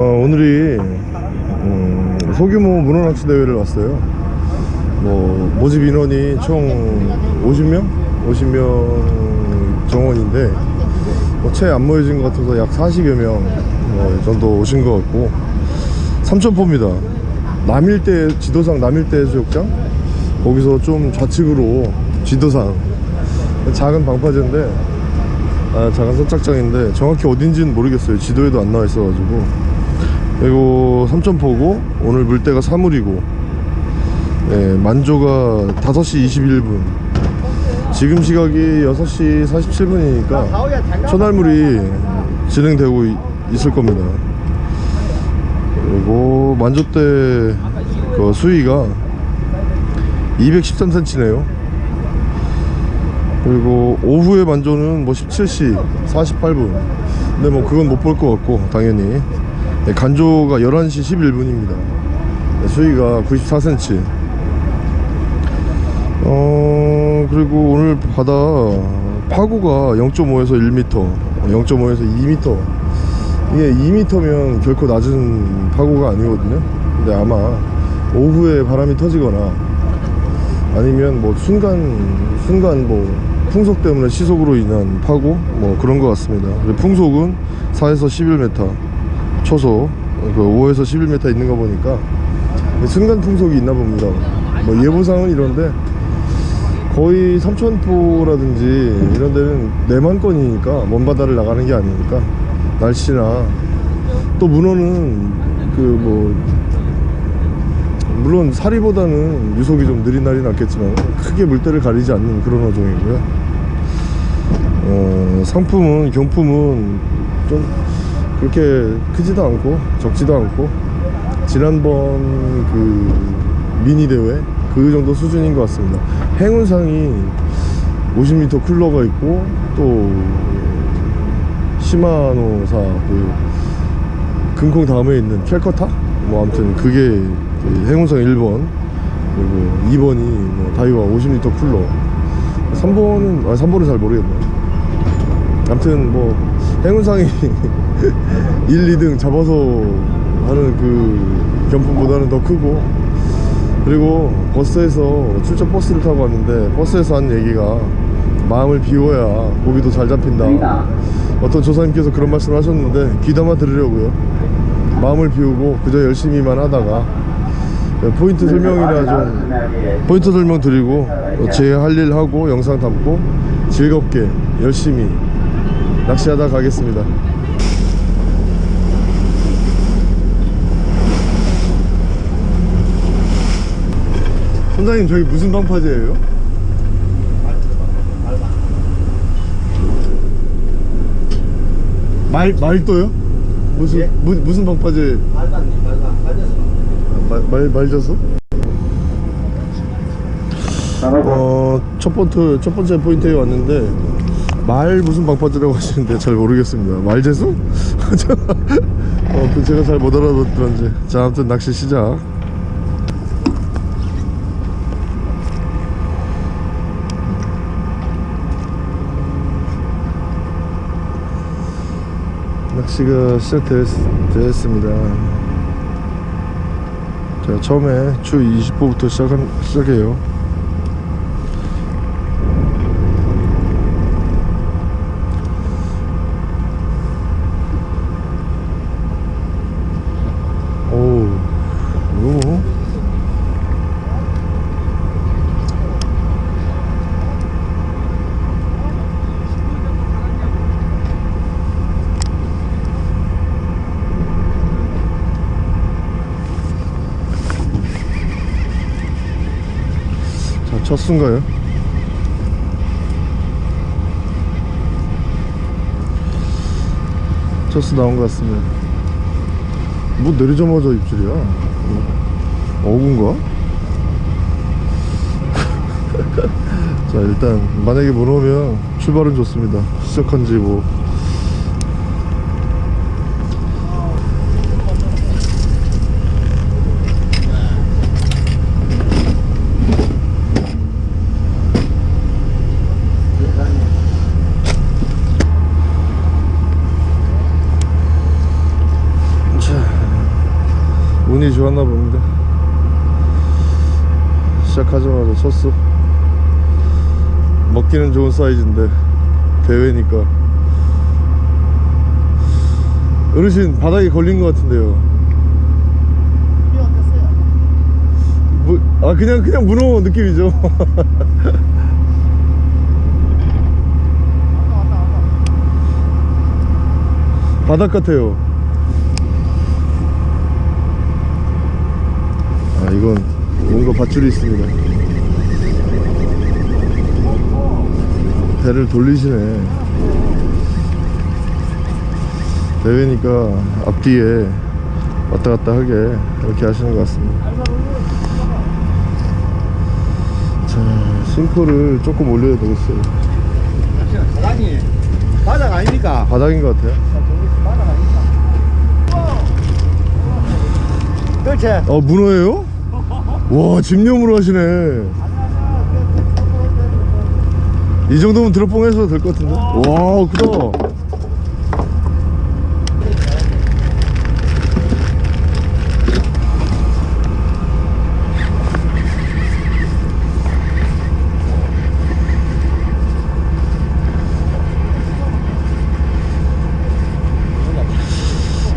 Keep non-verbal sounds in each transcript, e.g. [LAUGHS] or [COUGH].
어, 오늘이 음, 소규모 문어낚시 대회를 왔어요. 뭐 모집 인원이 총 50명, 50명 정원인데 뭐 채안 모여진 것 같아서 약 40여 명 어, 정도 오신 것 같고 삼천포입니다. 남일대 지도상 남일대 해수욕장 거기서 좀 좌측으로 지도상 작은 방파제인데 아, 작은 선착장인데 정확히 어딘지는 모르겠어요. 지도에도 안 나와 있어가지고 그리고 삼천포고 오늘 물때가 사물이고 예, 만조가 5시 21분. 지금 시각이 6시 47분이니까 천알물이 진행되고 이- 있을 겁니다. 그리고 만조 때 그 수위가 213cm네요. 그리고 오후에 만조는 뭐 17시 48분. 근데 뭐 그건 못 볼 것 같고 당연히 네, 간조가 11시 11분입니다. 수위가 94cm 어 그리고 오늘 바다 파고가 0.5에서 1m 0.5에서 2m 이게 2m면 결코 낮은 파고가 아니거든요. 근데 아마 오후에 바람이 터지거나 아니면 뭐 순간 순간 뭐 풍속 때문에 시속으로 인한 파고 뭐 그런 것 같습니다. 풍속은 4에서 11m 초속 그 5에서 11m 있는 거 보니까 순간 풍속이 있나 봅니다. 뭐 예보상은 이런데 거의 삼천포라든지 이런 데는 내만권이니까 먼 바다를 나가는 게 아니니까 날씨나 또 문어는 그 뭐 물론 사리보다는 유속이 좀 느린 날이 낫겠지만 크게 물때를 가리지 않는 그런 어종이고요. 어, 상품은 경품은 좀 그렇게 크지도 않고 적지도 않고 지난번 그 미니 대회 그 정도 수준인 것 같습니다. 행운상이 50m 쿨러가 있고 또 시마노사 그 금콩 다음에 있는 캘커타? 뭐 아무튼 그게 그 행운상 1번 그리고 2번이 뭐 다이와 50m 쿨러. 3번은 아 3번은 잘 모르겠네요. 아무튼 뭐 행운상이 [LAUGHS] [LAUGHS] 1, 2등 잡아서 하는 그 경품보다는 더 크고. 그리고 버스에서 출장 버스를 타고 왔는데 버스에서 한 얘기가 마음을 비워야 고기도 잘 잡힌다. 어떤 조사님께서 그런 말씀을 하셨는데 귀담아 들으려고요. 마음을 비우고 그저 열심히만 하다가 포인트 설명이나 좀 포인트 설명 드리고 제 할 일 하고 영상 담고 즐겁게 열심히 낚시하다 가겠습니다 선장님 저기 무슨 방파제예요? 말 말도요? 무슨 예? 무, 무슨 방파제? 말단 말단 빠져서 말, 말 말져서? 어, 첫 번째, 첫 번째 포인트에 왔는데, 말 무슨 방파제라고 하시는데 잘 모르겠습니다. 말재수? 저- [LAUGHS] 어, 그 제가 잘 못 알아듣던지. 자, 아무튼 낚시 시작. 낚시가 시작되었습니다. 자, 처음에 주 20호부터 시작한, 시작해요. 오, 이거 자, 첫 순가요? 첫수 나온 것 같습니다. 뭐 내리자마자 입질이야? 어군가? [LAUGHS] 자 일단 만약에 문어면 출발은 좋습니다. 시작한 지뭐 운이 좋았나 봅니다. 시작하자마자 쳤어. 먹기는 좋은 사이즈인데 대회니까. 어르신 바닥에 걸린 것 같은데요? 뭐, 아 그냥 그냥 문어 느낌이죠. [LAUGHS] 바닥 같아요 이건 뭔가 밧줄이 있습니다 배를 돌리시네 대회니까 앞뒤에 왔다 갔다 하게 이렇게 하시는 것 같습니다 자 싱크를 조금 올려야 되겠어요 사장님 바닥 아닙니까? 바닥인 것 같아요 바닥 아닙니까? 그렇지 어 문어예요? 와 집념으로 하시네. 이 정도면 드롭봉 해서 될 것 같은데? 와 크다.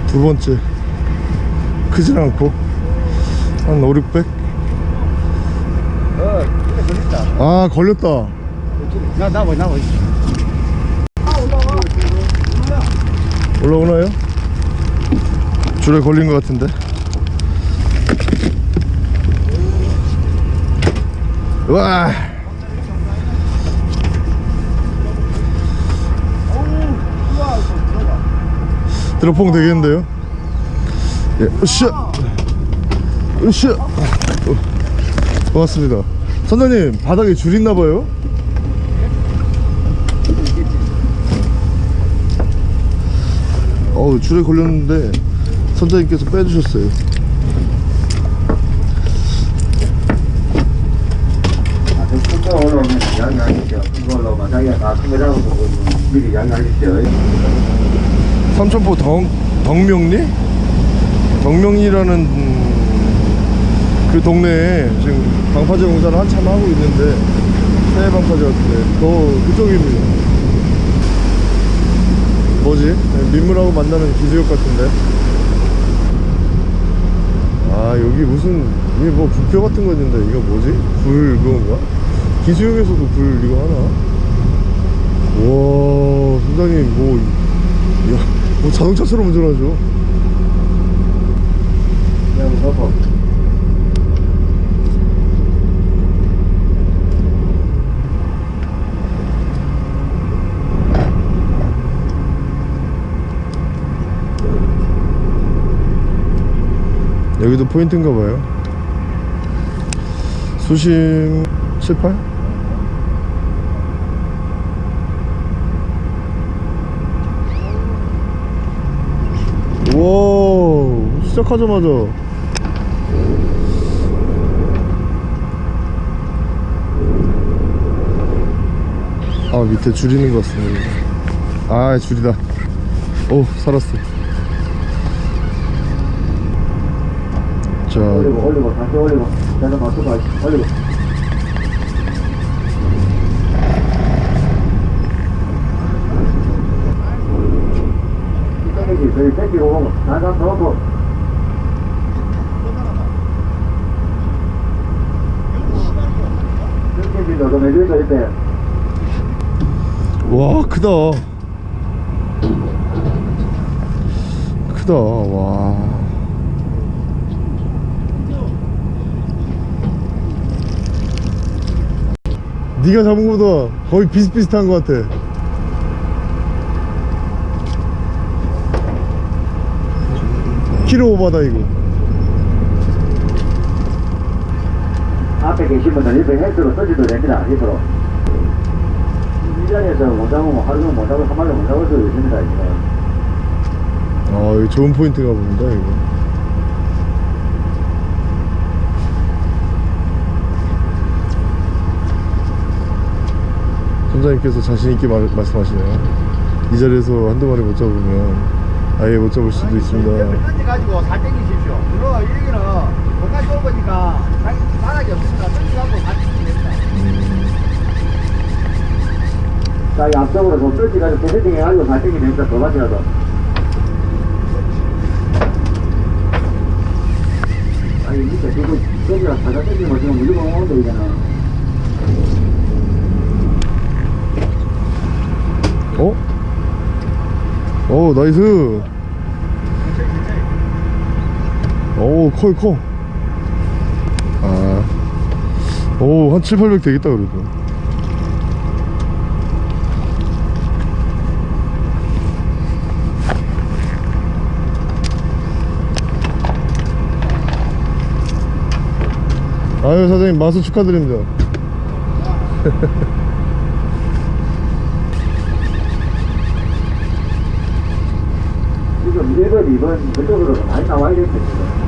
두 번째. 크진 않고. 한 5, 600? 걸린다. 아 걸렸다. 나 나와 나와 올라오나요? 줄에 걸린 것 같은데. 와! 드롭봉 되겠는데요? 예, 으쌰! 으쌰! 어, 고맙습니다 선장님 바닥에 줄 있나봐요? 어우 줄에 걸렸는데 선장님께서 빼주셨어요 숫자 올라오면 양해하십시오. 이걸로 만약에 다큰거 잡아보고 미리 양해하십시오. 삼천포 덕, 덕명리? 덕명리라는 음, 그 동네에 지금 방파제 공사를 한참 하고 있는데 새해 방파제 같은데 더 그쪽입니다 뭐지? 네, 민물하고 만나는 기수역 같은데 아 여기 무슨 이게 뭐 부표 같은 거 있는데 이거 뭐지? 불 그건가? 기수역에서도 불 이거 하나? 와 선장님 뭐 야, 뭐 자동차처럼 운전하죠. 그냥 서서 여기도 포인트인가 봐요. 수심 7, 8? 와 시작하자마자 아 밑에 줄 있는 것 같습니다 아 줄이다 오 살았어 자 올리고 올리고 다시 올리고 올리고 이렇게 너도 내주니까 이때 와 크다. 크다 와 네가 잡은 거보다 거의 비슷비슷한 것 같아. 키로 오바다 이거. 앞에 계신 분들 옆에 헬스로 써지도 됩니다 옆으로. 이 자리에서 못 잡으면 하루 종일 못 잡고 한 마리 못 잡을 수도 있습니다 지금 아 이거 좋은 포인트가 봅니다 이거 선장님께서 자신있게 말, 말씀하시네요 이 자리에서 한두 마리 못 잡으면 아예 못 잡을 수도 있습니다 던져가지고 살 땡기십시오. 그리고 여기는 공간 좁으니까 자기 바닥이 없으니까 던져가지고 살 땡기면 됩니다. 자, 이 앞쪽으로 좀 던지가지고 세팅 해가지고 발등이 됩니다. 더 맞이라도. 아니, 밑에 지금 던지가 바닥 던지면 지금 무조건 오는데, 이제는. 어? 오 나이스 오 커요 커 아. 오, 한 7, 800 되겠다, 그래도. 아유, 사장님, 마수 축하드립니다. [LAUGHS] 지금 1번, 2번 그쪽으로 많이 나와야 지금. 작다.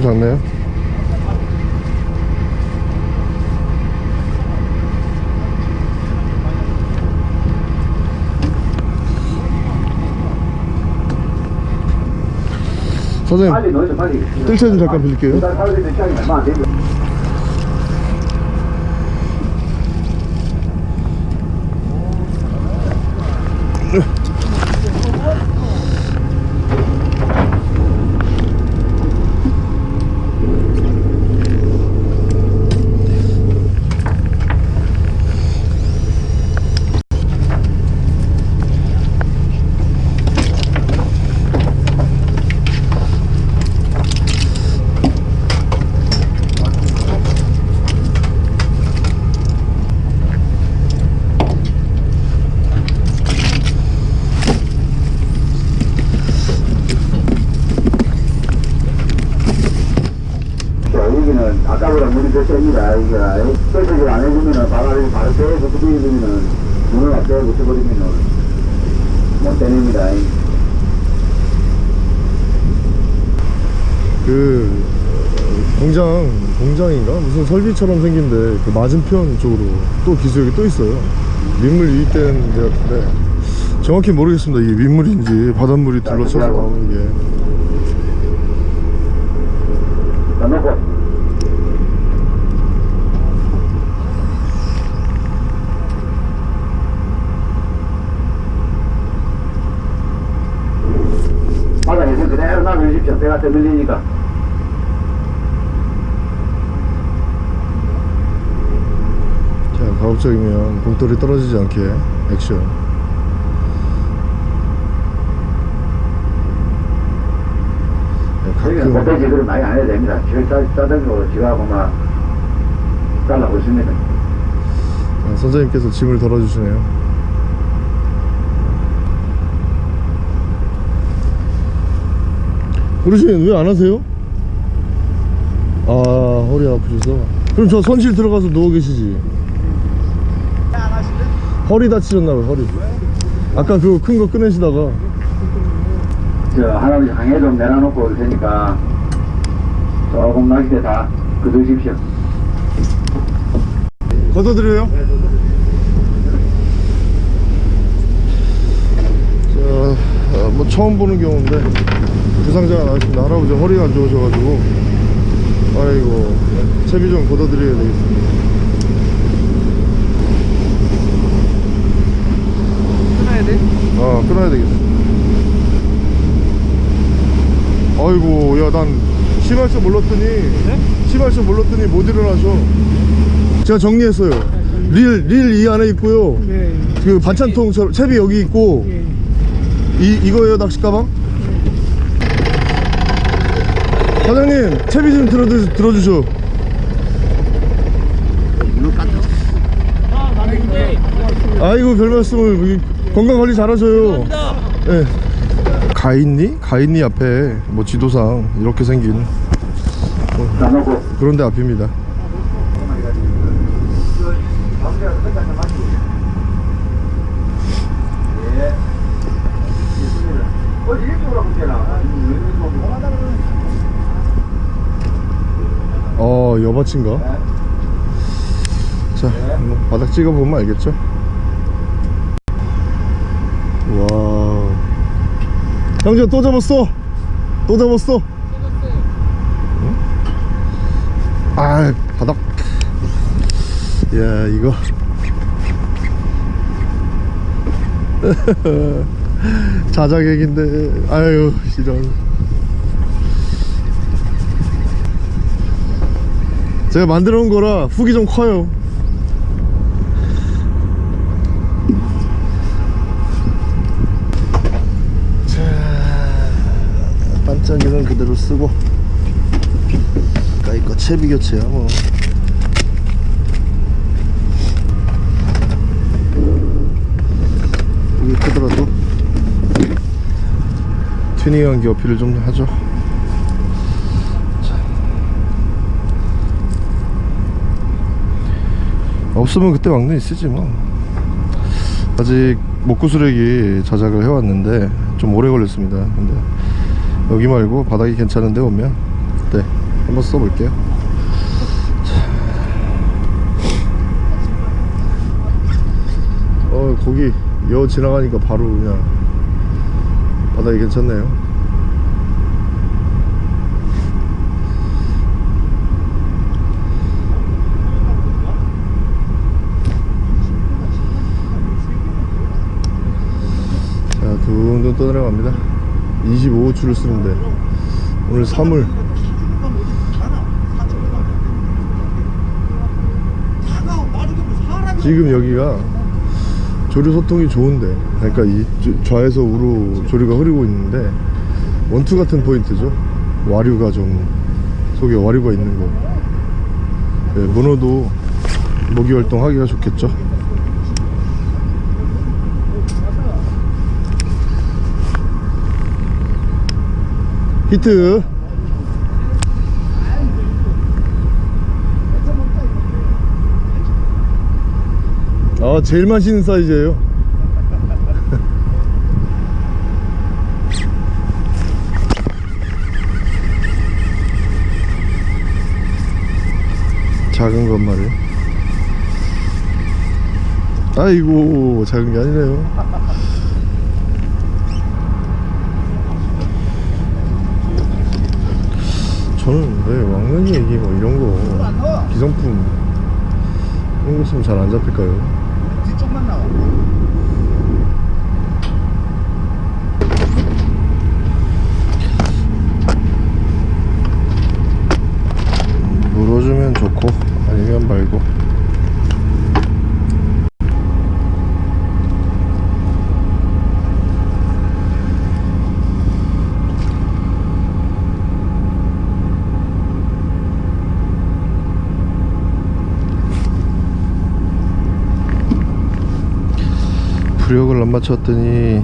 조금 작네요. 사장님. 뜰채 좀 잠깐 빌릴게요. 두달 살고 있는 시간이 얼마 안 되죠. 자, 여기는 아까보다 물이 더 셉니다. 설득을 안 해주면은 바람이 바로 떼어 붙여버리면은 문을 안 떼어 붙여버리면은 못 떼냅니다. 그 공장 공장인가 무슨 설비처럼 생긴데 그 맞은편 쪽으로 또 기수역이 또 있어요. 민물 유입되는 데 같은데 정확히 모르겠습니다. 이게 민물인지 바닷물이 둘러쳐서 나오는 게. 바닥에서 그대로 놔두십시오. 배가 떠밀리니까. 자 가급적이면 봉돌이 떨어지지 않게 액션. 네, 가끔 멧돼지 그럼 많이 안 해도 됩니다. 싸, 싸등으로 지가고 막 잘라고 있습니다. 아, 선장님께서 짐을 덜어주시네요. 어르신 왜 안 하세요? 아 허리 아프셔서 그럼 저 선실 들어가서 누워 계시지? 허리 다치셨나봐요 허리 아까 그거 큰거 꺼내시다가 저 할아버지 항해 좀 내려놓고 올 테니까 조금 낚싯대 다 걷으십시오. 걷어드려요? 자, 아, 뭐 처음 보는 경우인데 부상자가 나왔습니다. 할아버지 허리가 안 좋으셔가지고 아이고 채비 좀 걷어드려야 되겠습니다. 끊어야 돼? 아 끊어야 되겠어. 아이고 야 난 심할 줄 몰랐더니 심할 줄 몰랐더니 못 일어나셔. 제가 정리했어요. 릴 릴 이 안에 있고요. 네. 그 반찬통 저 채비 여기 있고 예. 이 이거예요 낚시 가방? 사장님 채비 좀 들어 들어주셔. 아이고 별 말씀을 이- 건강 관리 잘하셔요. 예. 가인리 가인리 앞에 뭐 지도상 이렇게 생긴 나누고 그런데 앞입니다 가운데가 끝까지 맞지 예 있습니다 어디 일찍으로 볼게나 어 여바친가? 자 뭐, 바닥 찍어보면 알겠죠? 와 형제 또 잡았어 또 잡았어 응? 아 바닥 야 이거 [LAUGHS] 자작액인데 아유 이런 제가 만들어 놓은 거라 훅이 좀 커요. 자 반짝이는 그대로 쓰고. 까이 거 채비 교체야 뭐. 이게 크더라도. 튜닝한 게 어필을 좀 하죠 없으면 그때 막내 쓰지 뭐. 아직 목구수렉이 자작을 해왔는데 좀 오래 걸렸습니다. 근데 여기 말고 바닥이 괜찮은데 오면 네 한번 써볼게요. 자. 어 거기 여 지나가니까 바로 그냥 바닥이 괜찮네요 자 둥둥 떠내려갑니다. 25호출을 쓰는데. 오늘 3월 지금 여기가 조류 소통이 좋은데 그러니까 이 조- 좌에서 우로 조류가 흐르고 있는데 원투 같은 포인트죠. 와류가 좀 속에 와류가 있는 거. 네, 문어도 먹이 활동하기가 좋겠죠 히트. 아 제일 맛있는 사이즈예요. [LAUGHS] 작은 것 말이에요 아이고 작은 게 아니네요 저는 왜 왕눈이 얘기 뭐 이런 거 기성품 이런 거 쓰면 잘 안 잡힐까요? 뒤쪽만 나와 물어주면 좋고 아니면 말고 부력을 안 맞췄더니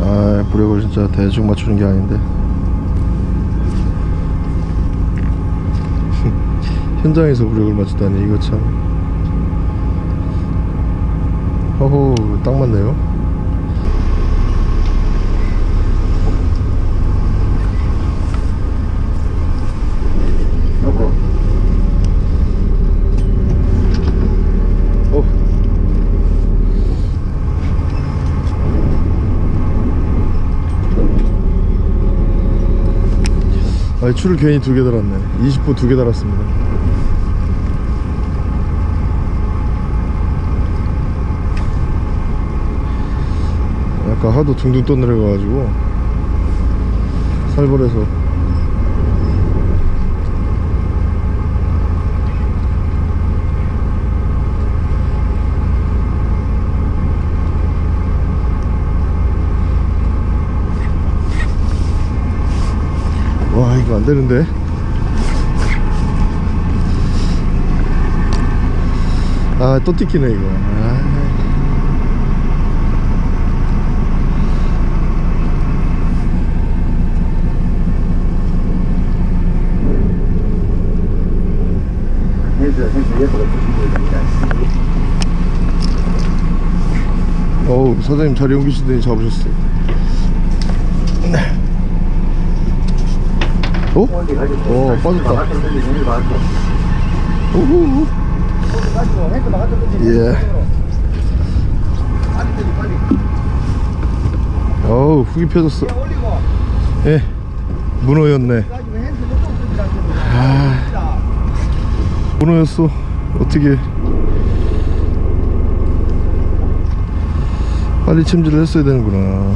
아 부력을 진짜 대충 맞추는 게 아닌데. [LAUGHS] 현장에서 부력을 맞추다니 이거 참. 허호 딱 맞네요 아니 줄을 괜히 두 개 달았네. 20호 두 개 달았습니다. 아까 하도 둥둥 떠내려가가지고 살벌해서 이거 안 되는데. 아 또 찍히네 이거. 아. 어우 사장님 자리 옮기시더니 잡으셨어요. 가지고 어, 빠졌다. 우후. 예. 어우 훅이 펴졌어 예 문어였네. 아. 문어였어 어떻게 빨리 챔질을 했어야 되는구나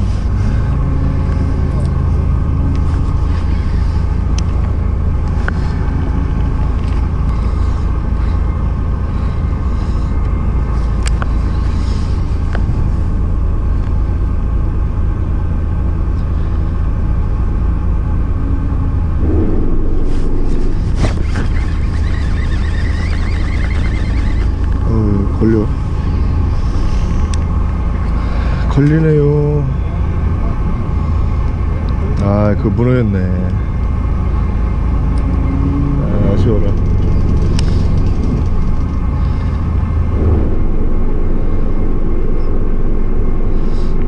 어 걸려 걸리네요. 아그 문어였네. 아, 아쉬워라.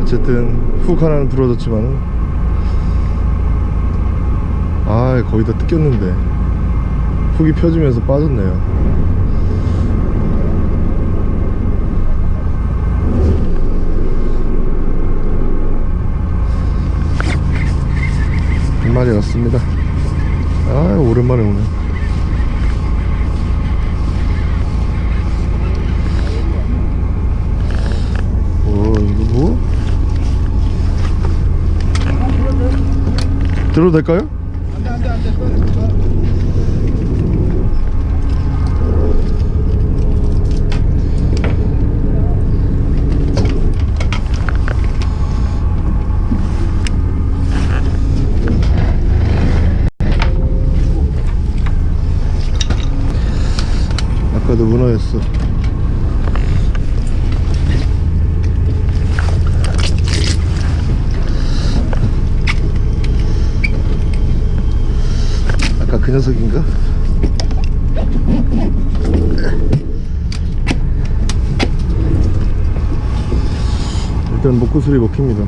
어쨌든 훅 하나는 부러졌지만은. 아 거의 다 뜯겼는데. 훅이 펴지면서 빠졌네요 한 마리 왔습니다 아 오랜만에 오네 오 이거 뭐? 들어도 될까요? 안돼 안돼 안돼. 또, 또. 아까도 문어였어 아까 그 녀석인가? 일단 목구슬이 먹힙니다.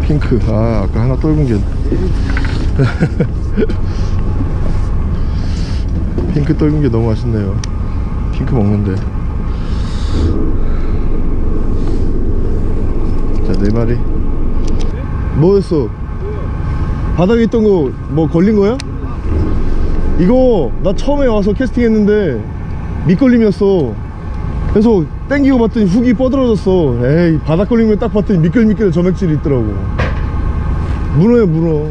핑크. 아 아까 하나 떨군 게. [LAUGHS] 핑크 떨군 게 너무 맛있네요. 핑크 먹는데. 자네 마리. 뭐였어? 바닥에 있던 거 뭐 걸린 거야? 이거 나 처음에 와서 캐스팅 했는데 밑걸림이었어 그래서 땡기고 봤더니 훅이 뻗어졌어. 에이 바닥 걸리면 딱 봤더니 미끌미끌 점액질이 있더라고. 문어야 문어